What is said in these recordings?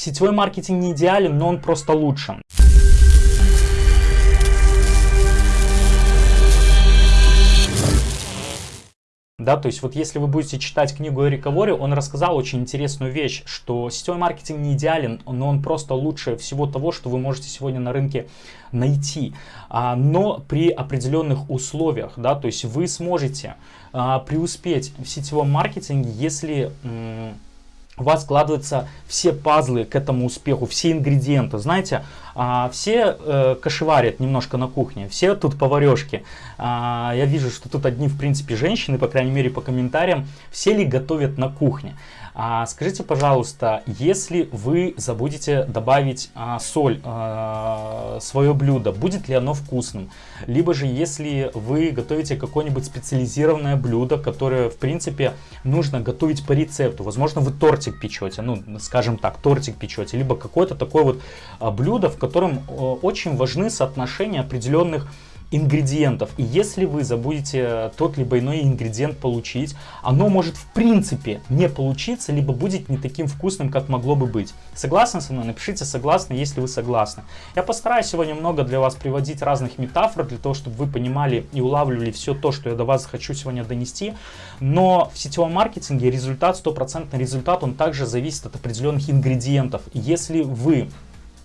сетевой маркетинг не идеален, но он просто лучше. Да, то есть вот если вы будете читать книгу Эрика Вори, он рассказал очень интересную вещь, что сетевой маркетинг не идеален, но он просто лучше всего того, что вы можете сегодня на рынке найти, а, но при определенных условиях, да, то есть вы сможете а, преуспеть в сетевом маркетинге, если у вас складываются все пазлы к этому успеху, все ингредиенты. Знаете, а, все э, кошеварят немножко на кухне, все тут поварешки. А, я вижу, что тут одни, в принципе, женщины, по крайней мере, по комментариям, все ли готовят на кухне. А, скажите, пожалуйста, если вы забудете добавить а, соль а, свое блюдо, будет ли оно вкусным? Либо же, если вы готовите какое-нибудь специализированное блюдо, которое, в принципе, нужно готовить по рецепту. Возможно, вы тортик печете, ну, скажем так, тортик печете, либо какое-то такое вот а, блюдо, в котором очень важны соотношения определенных ингредиентов. И если вы забудете тот либо иной ингредиент получить, оно может в принципе не получиться, либо будет не таким вкусным, как могло бы быть. Согласны со мной? Напишите согласны, если вы согласны. Я постараюсь сегодня много для вас приводить разных метафор, для того, чтобы вы понимали и улавливали все то, что я до вас хочу сегодня донести. Но в сетевом маркетинге результат, стопроцентный результат, он также зависит от определенных ингредиентов. Если вы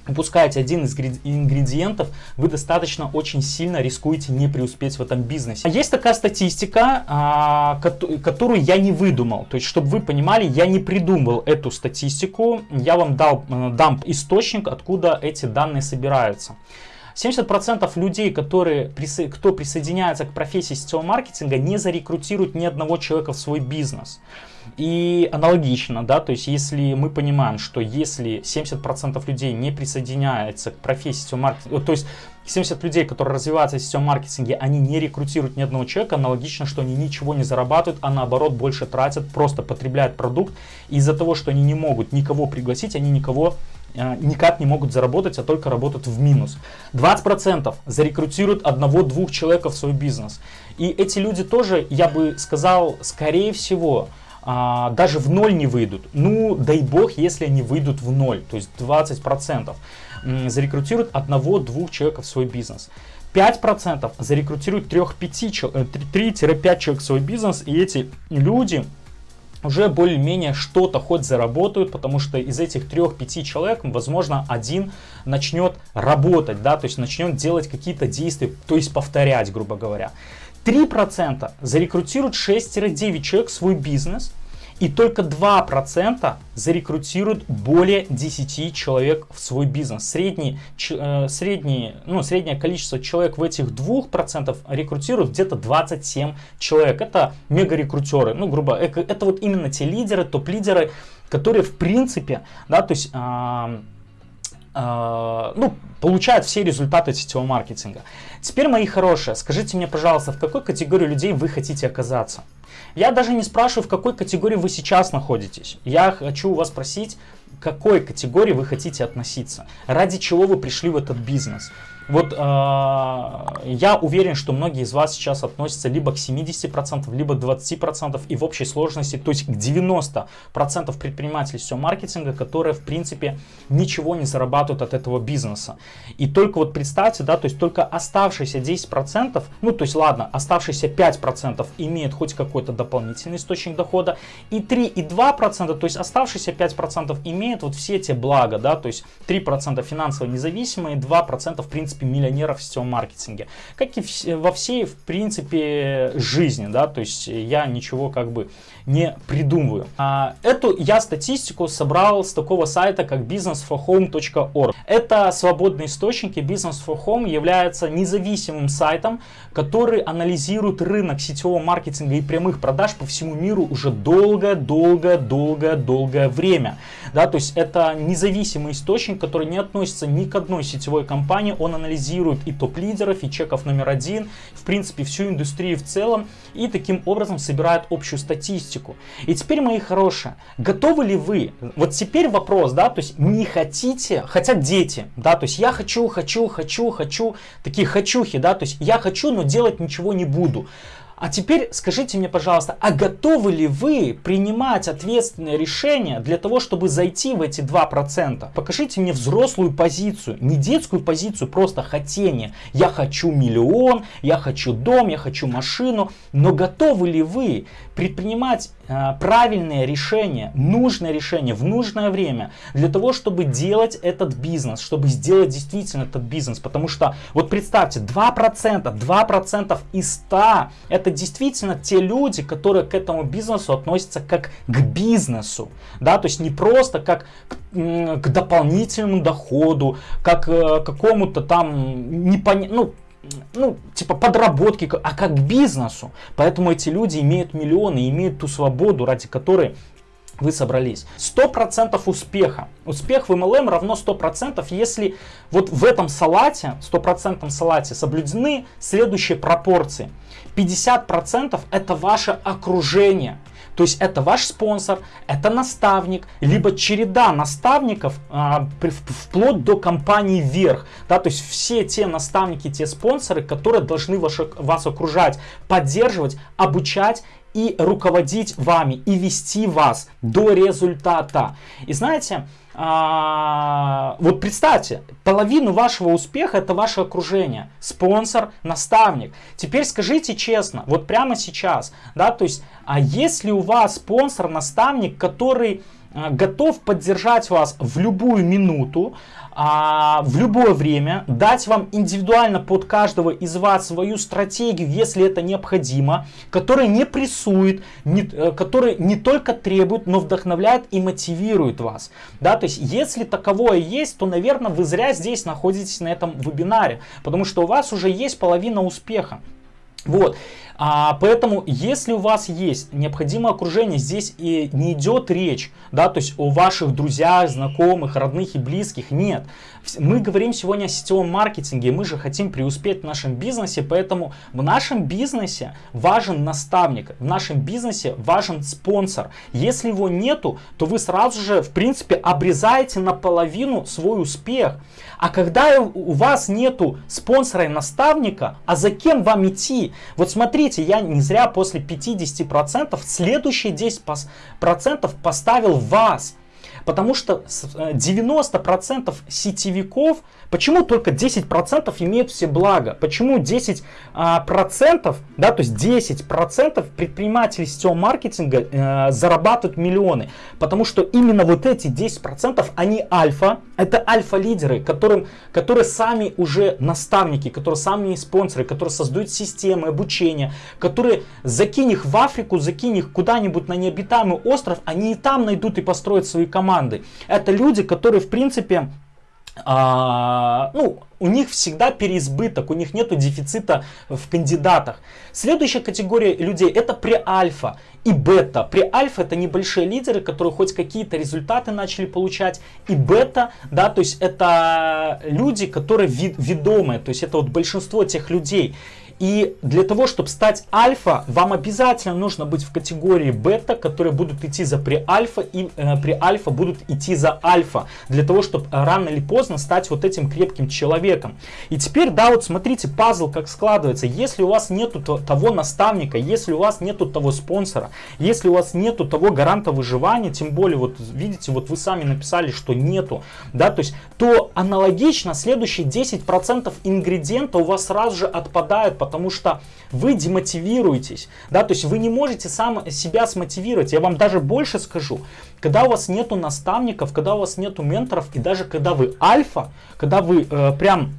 упускаете один из ингредиентов, вы достаточно очень сильно рискуете не преуспеть в этом бизнесе. Есть такая статистика, а, которую я не выдумал. То есть, чтобы вы понимали, я не придумал эту статистику. Я вам дал, э, дам источник, откуда эти данные собираются. 70% людей, которые, кто присоединяется к профессии сетевого маркетинга, не зарекрутируют ни одного человека в свой бизнес. И аналогично, да, то есть если мы понимаем, что если 70% людей не присоединяется к профессии маркетинга, то есть 70 людей, которые развиваются в сетевом маркетинге, они не рекрутируют ни одного человека, аналогично, что они ничего не зарабатывают, а наоборот больше тратят, просто потребляют продукт. Из-за того, что они не могут никого пригласить, они никого э, никак не могут заработать, а только работают в минус. 20% зарекрутируют одного-двух человека в свой бизнес. И эти люди тоже, я бы сказал, скорее всего, а, даже в ноль не выйдут. Ну, дай бог, если они выйдут в ноль, то есть 20%. Зарекрутируют одного-двух человек в свой бизнес. 5% зарекрутируют 3-5 человек в свой бизнес, и эти люди уже более-менее что-то хоть заработают, потому что из этих 3-5 человек, возможно, один начнет работать, да, то есть начнет делать какие-то действия, то есть повторять, грубо говоря. 3% зарекрутируют 6-9 человек в свой бизнес, и только 2% зарекрутируют более 10 человек в свой бизнес. Средний, э, средний, ну, среднее количество человек в этих 2% рекрутируют где-то 27 человек. Это мега-рекрутеры. Ну, грубо, это, вот именно те лидеры, топ-лидеры, которые в принципе, да, то есть... Э, ну, получают все результаты сетевого маркетинга. Теперь, мои хорошие, скажите мне, пожалуйста, в какой категории людей вы хотите оказаться? Я даже не спрашиваю, в какой категории вы сейчас находитесь. Я хочу у вас спросить, к какой категории вы хотите относиться, ради чего вы пришли в этот бизнес. Вот э, я уверен, что многие из вас сейчас относятся либо к 70%, либо 20% и в общей сложности, то есть к 90% предпринимателей всего маркетинга, которые в принципе ничего не зарабатывают от этого бизнеса. И только вот представьте, да, то есть только оставшиеся 10%, ну то есть ладно, оставшиеся 5% имеют хоть какой-то дополнительный источник дохода, и 3,2%, то есть оставшиеся 5% имеют вот все эти блага, да, то есть 3% финансово независимые, 2% в принципе принципе, миллионеров в сетевом маркетинге. Как и во всей, в принципе, жизни, да, то есть я ничего как бы не придумываю. А, эту я статистику собрал с такого сайта, как businessforhome.org. Это свободный источник, и Business for Home является независимым сайтом, который анализирует рынок сетевого маркетинга и прямых продаж по всему миру уже долгое-долгое-долгое-долгое время. Да, то есть это независимый источник, который не относится ни к одной сетевой компании, он анализирует и топ-лидеров, и чеков номер один, в принципе всю индустрию в целом, и таким образом собирает общую статистику. И теперь, мои хорошие, готовы ли вы, вот теперь вопрос, да, то есть не хотите, хотят дети, да, то есть я хочу, хочу, хочу, хочу, такие хочухи, да, то есть я хочу, но делать ничего не буду. А теперь скажите мне, пожалуйста, а готовы ли вы принимать ответственное решение для того, чтобы зайти в эти 2%? Покажите мне взрослую позицию, не детскую позицию, просто хотение. Я хочу миллион, я хочу дом, я хочу машину. Но готовы ли вы предпринимать э, правильное решение, нужное решение в нужное время для того, чтобы делать этот бизнес, чтобы сделать действительно этот бизнес? Потому что, вот представьте, 2%, 2% из 100 это действительно те люди, которые к этому бизнесу относятся как к бизнесу, да, то есть не просто как к, к дополнительному доходу, как э, какому-то там непонятному, ну, ну, типа подработки, а как к бизнесу. Поэтому эти люди имеют миллионы, имеют ту свободу, ради которой вы собрались. 100% успеха. Успех в MLM равно 100%, если вот в этом салате, 100% салате соблюдены следующие пропорции. 50% это ваше окружение. То есть это ваш спонсор, это наставник, либо череда наставников а, вплоть до компании вверх. Да, то есть все те наставники, те спонсоры, которые должны ваш, вас окружать, поддерживать, обучать и руководить вами, и вести вас до результата. И знаете, а, вот представьте, половину вашего успеха это ваше окружение, спонсор, наставник. Теперь скажите честно, вот прямо сейчас, да, то есть, а если у вас спонсор, наставник, который готов поддержать вас в любую минуту, а, в любое время, дать вам индивидуально под каждого из вас свою стратегию, если это необходимо, которая не прессует, э, которая не только требует, но вдохновляет и мотивирует вас. Да, то есть, если таковое есть, то, наверное, вы зря здесь находитесь на этом вебинаре, потому что у вас уже есть половина успеха. Вот. А, поэтому, если у вас есть необходимое окружение, здесь и не идет речь, да, то есть о ваших друзьях, знакомых, родных и близких, нет. Мы говорим сегодня о сетевом маркетинге, мы же хотим преуспеть в нашем бизнесе, поэтому в нашем бизнесе важен наставник, в нашем бизнесе важен спонсор. Если его нету, то вы сразу же, в принципе, обрезаете наполовину свой успех. А когда у вас нету спонсора и наставника, а за кем вам идти? Вот смотрите, я не зря после 50% следующие 10% поставил вас. Потому что 90% э, сетевиков, почему только 10% имеют все блага? Почему 10%, а, да, то есть 10% предпринимателей сетевого маркетинга э, зарабатывают миллионы? Потому что именно вот эти 10% они альфа, это альфа-лидеры, которым, которые сами уже наставники, которые сами спонсоры, которые создают системы обучения, которые закинь их в Африку, закинь их куда-нибудь на необитаемый остров, они и там найдут и построят свои команды команды. Это люди, которые, в принципе, а, ну, у них всегда переизбыток, у них нет дефицита в кандидатах. Следующая категория людей это преальфа и бета. Преальфа это небольшие лидеры, которые хоть какие-то результаты начали получать. И бета, да, то есть это люди, которые ведомые, то есть это вот большинство тех людей. И для того, чтобы стать альфа, вам обязательно нужно быть в категории бета, которые будут идти за преальфа, и э, преальфа будут идти за альфа. Для того, чтобы рано или поздно стать вот этим крепким человеком. И теперь, да, вот смотрите, пазл как складывается. Если у вас нету того наставника, если у вас нету того спонсора, если у вас нету того гаранта выживания, тем более, вот видите, вот вы сами написали, что нету, да, то есть, то аналогично следующие 10% ингредиента у вас сразу же отпадают, потому что вы демотивируетесь, да, то есть вы не можете сам себя смотивировать. Я вам даже больше скажу, когда у вас нету наставников, когда у вас нету менторов, и даже когда вы альфа, когда вы э, прям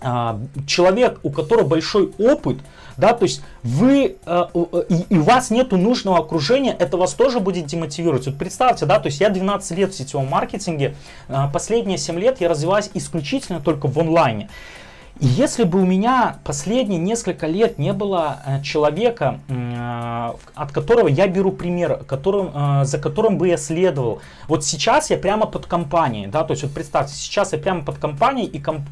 э, человек, у которого большой опыт, да, то есть вы, э, э, и, и у вас нету нужного окружения, это вас тоже будет демотивировать. Вот представьте, да, то есть я 12 лет в сетевом маркетинге, э, последние 7 лет я развиваюсь исключительно только в онлайне. И если бы у меня последние несколько лет не было э, человека, э, от которого я беру пример, которым, э, за которым бы я следовал, вот сейчас я прямо под компанией, да, то есть вот представьте, сейчас я прямо под компанией, и комп,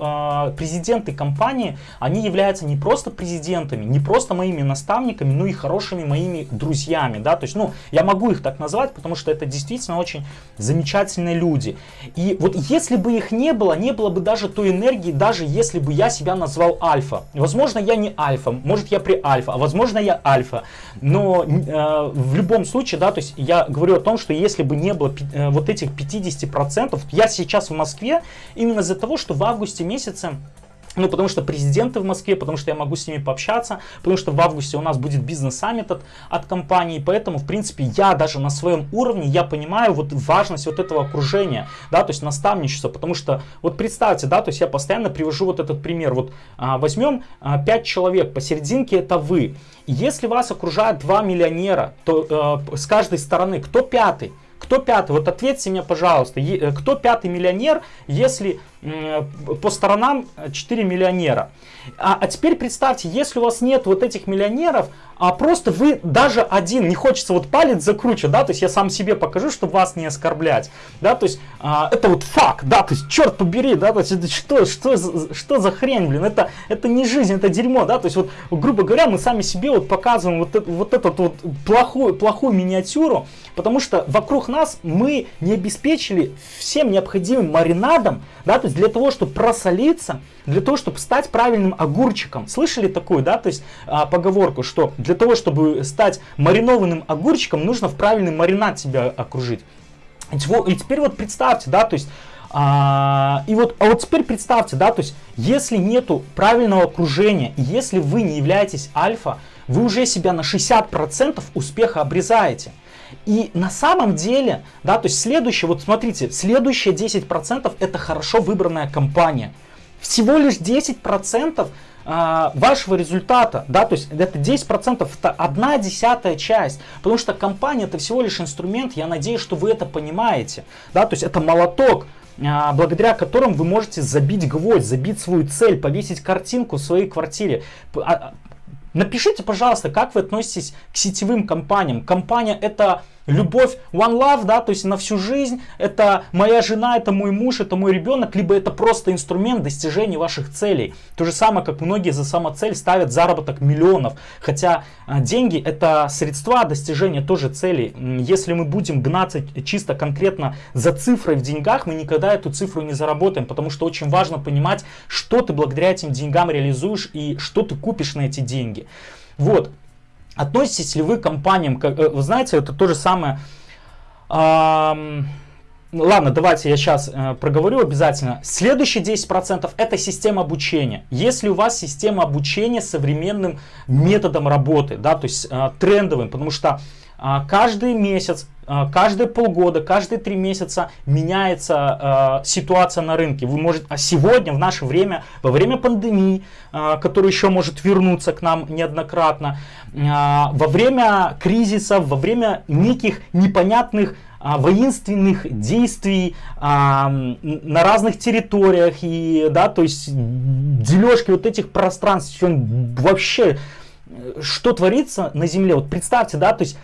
президенты компании, они являются не просто президентами, не просто моими наставниками, но и хорошими моими друзьями, да, то есть, ну, я могу их так назвать, потому что это действительно очень замечательные люди. И вот если бы их не было, не было бы даже той энергии, даже если бы я себя назвал альфа. Возможно, я не альфа, может я при альфа, а возможно я альфа. Но э, в любом случае, да, то есть я говорю о том, что если бы не было э, вот этих 50%, я сейчас в Москве именно из-за того, что в августе месяце ну, потому что президенты в Москве, потому что я могу с ними пообщаться, потому что в августе у нас будет бизнес-саммит от, от компании, поэтому, в принципе, я даже на своем уровне, я понимаю вот важность вот этого окружения, да, то есть наставничества, потому что, вот представьте, да, то есть я постоянно привожу вот этот пример, вот а, возьмем а, 5 человек, посерединке это вы, если вас окружают два миллионера, то э, с каждой стороны кто пятый? Кто пятый? Вот ответьте мне, пожалуйста, э, кто пятый миллионер, если по сторонам 4 миллионера? А, а теперь представьте, если у вас нет вот этих миллионеров, а просто вы даже один, не хочется вот палец закручивать, да, то есть я сам себе покажу, чтобы вас не оскорблять, да, то есть а, это вот факт, да, то есть черт побери, да, то есть это что, что, что за хрень, блин, это, это не жизнь, это дерьмо, да, то есть вот, грубо говоря, мы сами себе вот показываем вот, это, вот эту вот плохую, плохую миниатюру, потому что вокруг нас мы не обеспечили всем необходимым маринадом, да, то есть для того, чтобы просолиться, для того, чтобы стать правильным огурчиком. Слышали такую, да, то есть а, поговорку, что для того, чтобы стать маринованным огурчиком, нужно в правильный маринад себя окружить. И теперь вот представьте, да, то есть а, и вот, а вот теперь представьте, да, то есть если нету правильного окружения, если вы не являетесь альфа, вы уже себя на 60% успеха обрезаете. И на самом деле, да, то есть следующее, вот смотрите, следующие 10% это хорошо выбранная компания. Всего лишь 10% а, вашего результата, да, то есть это 10%, это одна десятая часть, потому что компания это всего лишь инструмент, я надеюсь, что вы это понимаете, да, то есть это молоток, а, благодаря которым вы можете забить гвоздь, забить свою цель, повесить картинку в своей квартире, а, Напишите, пожалуйста, как вы относитесь к сетевым компаниям. Компания это любовь one love, да, то есть на всю жизнь, это моя жена, это мой муж, это мой ребенок, либо это просто инструмент достижения ваших целей. То же самое, как многие за самоцель ставят заработок миллионов, хотя а, деньги это средства достижения тоже целей. Если мы будем гнаться чисто конкретно за цифрой в деньгах, мы никогда эту цифру не заработаем, потому что очень важно понимать, что ты благодаря этим деньгам реализуешь и что ты купишь на эти деньги. Вот. Относитесь ли вы к компаниям, как, э, вы знаете, это то же самое... ладно, давайте я сейчас э, проговорю обязательно. Следующие 10% это система обучения. Если у вас система обучения современным методом работы, да, то есть э, трендовым, потому что э, каждый месяц а, каждые полгода, каждые три месяца меняется э, ситуация на рынке. Вы можете, а сегодня, в наше время, во время пандемии, э, которая еще может вернуться к нам неоднократно, э, во время кризисов, во время неких непонятных воинственных действий а, на разных территориях и да то есть дележки вот этих пространств вообще что творится на земле вот представьте да то есть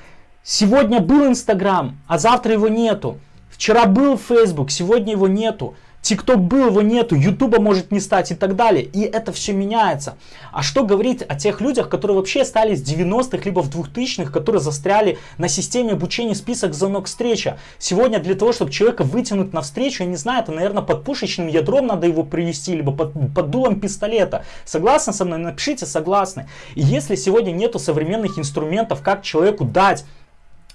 Сегодня был Инстаграм, а завтра его нету. Вчера был Facebook, сегодня его нету. ТикТок был, его нету, Ютуба может не стать и так далее. И это все меняется. А что говорить о тех людях, которые вообще стали с 90-х, либо в 2000-х, которые застряли на системе обучения список звонок встреча. Сегодня для того, чтобы человека вытянуть на встречу, я не знаю, это, наверное, под пушечным ядром надо его привести, либо под, под дулом пистолета. Согласны со мной? Напишите согласны. И если сегодня нету современных инструментов, как человеку дать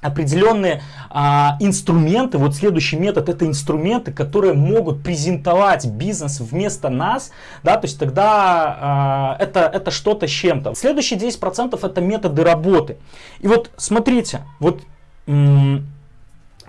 определенные а, инструменты, вот следующий метод это инструменты, которые могут презентовать бизнес вместо нас, да, то есть тогда а, это, это что-то с чем-то. Следующие 10% это методы работы. И вот смотрите, вот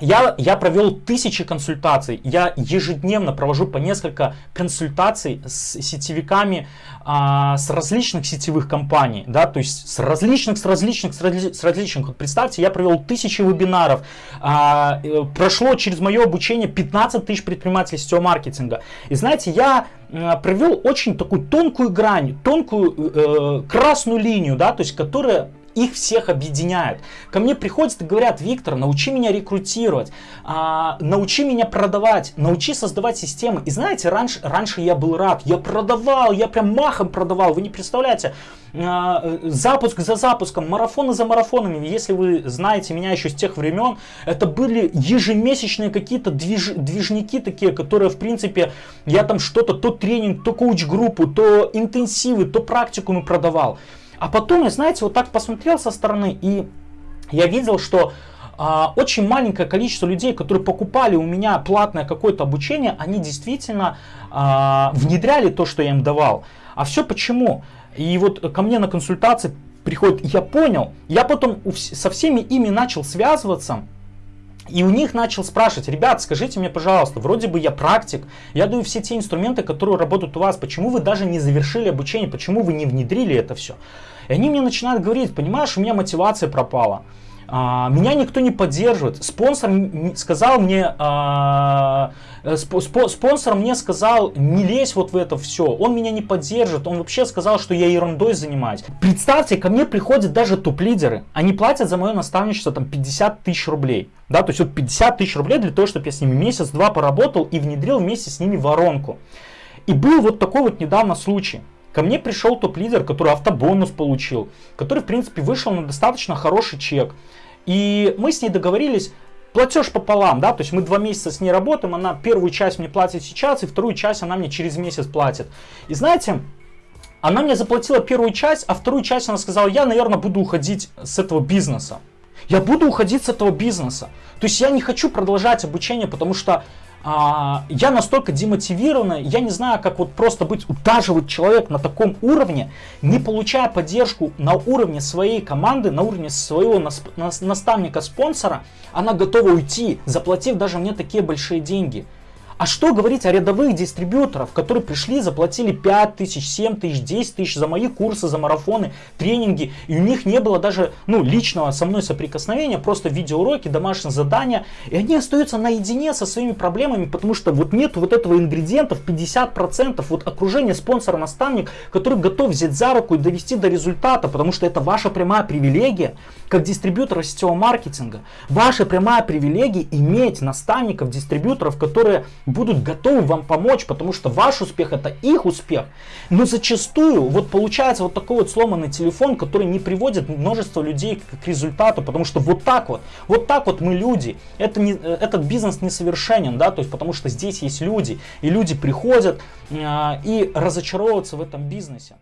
я, я провел тысячи консультаций, я ежедневно провожу по несколько консультаций с сетевиками а, с различных сетевых компаний, да, то есть с различных, с различных, с, разли, с различных. Вот представьте, я провел тысячи вебинаров, а, э, прошло через мое обучение 15 тысяч предпринимателей сетевого маркетинга. И знаете, я а, провел очень такую тонкую грань, тонкую э, красную линию, да, то есть которая их всех объединяет. Ко мне приходят и говорят, Виктор, научи меня рекрутировать, а, научи меня продавать, научи создавать системы. И знаете, раньше, раньше я был рад, я продавал, я прям махом продавал, вы не представляете, а, запуск за запуском, марафоны за марафонами. Если вы знаете меня еще с тех времен, это были ежемесячные какие-то движ, движники такие, которые, в принципе, я там что-то, то тренинг, то коуч-группу, то интенсивы, то практикумы продавал. А потом я, знаете, вот так посмотрел со стороны, и я видел, что а, очень маленькое количество людей, которые покупали у меня платное какое-то обучение, они действительно а, внедряли то, что я им давал. А все почему? И вот ко мне на консультации приходит, я понял, я потом со всеми ими начал связываться, и у них начал спрашивать, ребят, скажите мне, пожалуйста, вроде бы я практик, я даю все те инструменты, которые работают у вас, почему вы даже не завершили обучение, почему вы не внедрили это все? И они мне начинают говорить, понимаешь, у меня мотивация пропала. А, меня никто не поддерживает. Спонсор сказал мне, а, э, спонсор мне сказал, не лезь вот в это все. Он меня не поддержит. Он вообще сказал, что я ерундой занимаюсь. Представьте, ко мне приходят даже топ-лидеры. Они платят за мое наставничество там 50 тысяч рублей. Да, то есть вот 50 тысяч рублей для того, чтобы я с ними месяц-два поработал и внедрил вместе с ними воронку. И был вот такой вот недавно случай. Ко мне пришел топ-лидер, который автобонус получил, который, в принципе, вышел на достаточно хороший чек. И мы с ней договорились, платеж пополам, да, то есть мы два месяца с ней работаем, она первую часть мне платит сейчас, и вторую часть она мне через месяц платит. И знаете, она мне заплатила первую часть, а вторую часть она сказала, я, наверное, буду уходить с этого бизнеса. Я буду уходить с этого бизнеса. То есть я не хочу продолжать обучение, потому что а, я настолько демотивирована, я не знаю, как вот просто быть, удаживать человек на таком уровне, не получая поддержку на уровне своей команды, на уровне своего наставника-спонсора, она готова уйти, заплатив даже мне такие большие деньги. А что говорить о рядовых дистрибьюторах, которые пришли, заплатили 5 тысяч, 7 тысяч, 10 тысяч за мои курсы, за марафоны, тренинги, и у них не было даже ну, личного со мной соприкосновения, просто видеоуроки, домашние задания, и они остаются наедине со своими проблемами, потому что вот нет вот этого ингредиентов 50%, вот окружение спонсора, наставник, который готов взять за руку и довести до результата, потому что это ваша прямая привилегия, как дистрибьютора сетевого маркетинга. Ваша прямая привилегия иметь наставников, дистрибьюторов, которые будут готовы вам помочь, потому что ваш успех это их успех. Но зачастую вот получается вот такой вот сломанный телефон, который не приводит множество людей к результату, потому что вот так вот, вот так вот мы люди. Это не, этот бизнес несовершенен, да, то есть потому что здесь есть люди, и люди приходят э, и разочаровываются в этом бизнесе.